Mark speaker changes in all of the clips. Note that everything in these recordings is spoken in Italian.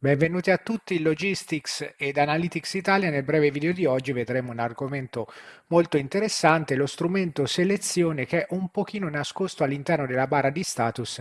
Speaker 1: Benvenuti a tutti Logistics ed Analytics Italia. Nel breve video di oggi vedremo un argomento molto interessante, lo strumento selezione che è un pochino nascosto all'interno della barra di status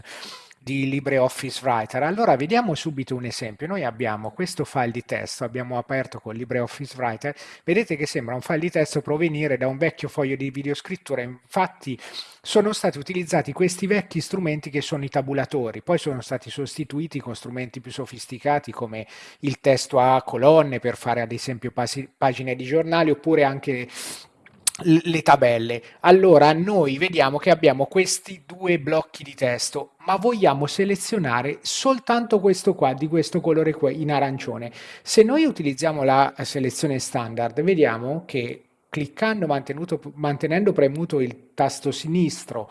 Speaker 1: di LibreOffice Writer. Allora vediamo subito un esempio. Noi abbiamo questo file di testo, abbiamo aperto con LibreOffice Writer, vedete che sembra un file di testo provenire da un vecchio foglio di videoscrittura, infatti sono stati utilizzati questi vecchi strumenti che sono i tabulatori, poi sono stati sostituiti con strumenti più sofisticati come il testo a colonne per fare ad esempio pagine di giornali oppure anche le tabelle. Allora noi vediamo che abbiamo questi due blocchi di testo, ma vogliamo selezionare soltanto questo qua, di questo colore qua, in arancione. Se noi utilizziamo la selezione standard, vediamo che cliccando, mantenendo premuto il tasto sinistro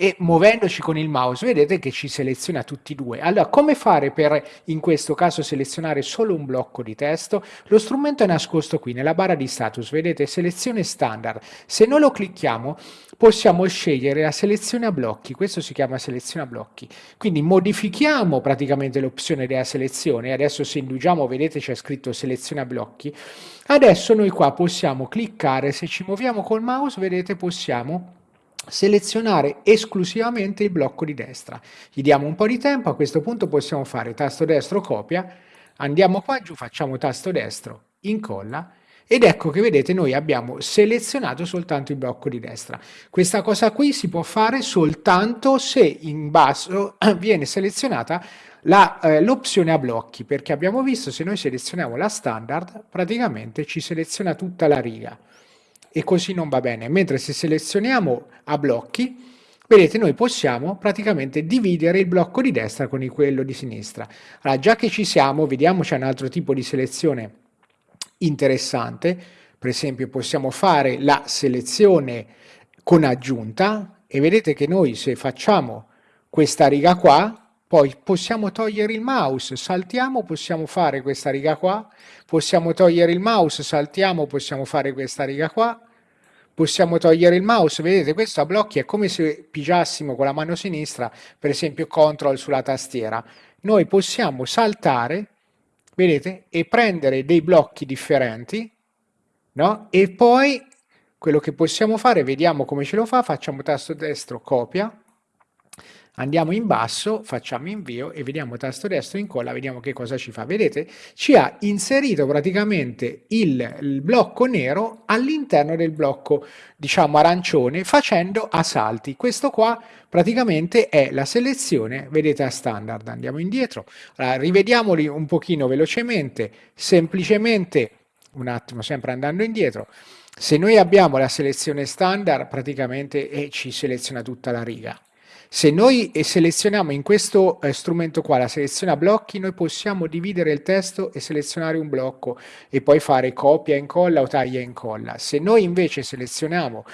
Speaker 1: e muovendoci con il mouse vedete che ci seleziona tutti e due. Allora come fare per in questo caso selezionare solo un blocco di testo? Lo strumento è nascosto qui nella barra di status, vedete selezione standard. Se noi lo clicchiamo possiamo scegliere la selezione a blocchi, questo si chiama selezione a blocchi. Quindi modifichiamo praticamente l'opzione della selezione, adesso se indugiamo vedete c'è scritto selezione a blocchi. Adesso noi qua possiamo cliccare, se ci muoviamo col mouse vedete possiamo selezionare esclusivamente il blocco di destra. Gli diamo un po' di tempo, a questo punto possiamo fare tasto destro copia, andiamo qua giù, facciamo tasto destro, incolla ed ecco che vedete noi abbiamo selezionato soltanto il blocco di destra. Questa cosa qui si può fare soltanto se in basso viene selezionata eh, l'opzione a blocchi, perché abbiamo visto se noi selezioniamo la standard praticamente ci seleziona tutta la riga e così non va bene. Mentre se selezioniamo a blocchi, vedete noi possiamo praticamente dividere il blocco di destra con quello di sinistra. Allora già che ci siamo, vediamo c'è un altro tipo di selezione interessante, per esempio possiamo fare la selezione con aggiunta e vedete che noi se facciamo questa riga qua poi possiamo togliere il mouse, saltiamo, possiamo fare questa riga qua, possiamo togliere il mouse, saltiamo, possiamo fare questa riga qua, possiamo togliere il mouse, vedete questo a blocchi è come se pigiassimo con la mano sinistra, per esempio CTRL sulla tastiera. Noi possiamo saltare, vedete, e prendere dei blocchi differenti, no? E poi quello che possiamo fare, vediamo come ce lo fa, facciamo tasto destro, copia, Andiamo in basso, facciamo invio e vediamo tasto destro incolla, vediamo che cosa ci fa. Vedete? Ci ha inserito praticamente il, il blocco nero all'interno del blocco, diciamo, arancione facendo a salti. Questo qua praticamente è la selezione, vedete, a standard. Andiamo indietro. Allora, rivediamoli un pochino velocemente, semplicemente, un attimo, sempre andando indietro, se noi abbiamo la selezione standard, praticamente eh, ci seleziona tutta la riga. Se noi selezioniamo in questo eh, strumento qua la selezione a blocchi, noi possiamo dividere il testo e selezionare un blocco e poi fare copia e incolla o taglia e incolla. Se noi invece selezioniamo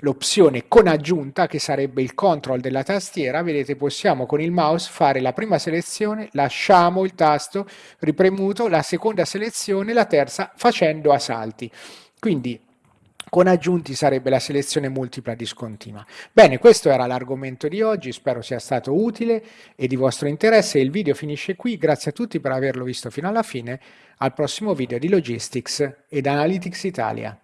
Speaker 1: l'opzione con aggiunta, che sarebbe il control della tastiera, vedete possiamo con il mouse fare la prima selezione, lasciamo il tasto ripremuto, la seconda selezione, la terza facendo a salti. Quindi con aggiunti sarebbe la selezione multipla discontinua. Bene, questo era l'argomento di oggi, spero sia stato utile e di vostro interesse. Il video finisce qui, grazie a tutti per averlo visto fino alla fine. Al prossimo video di Logistics ed Analytics Italia.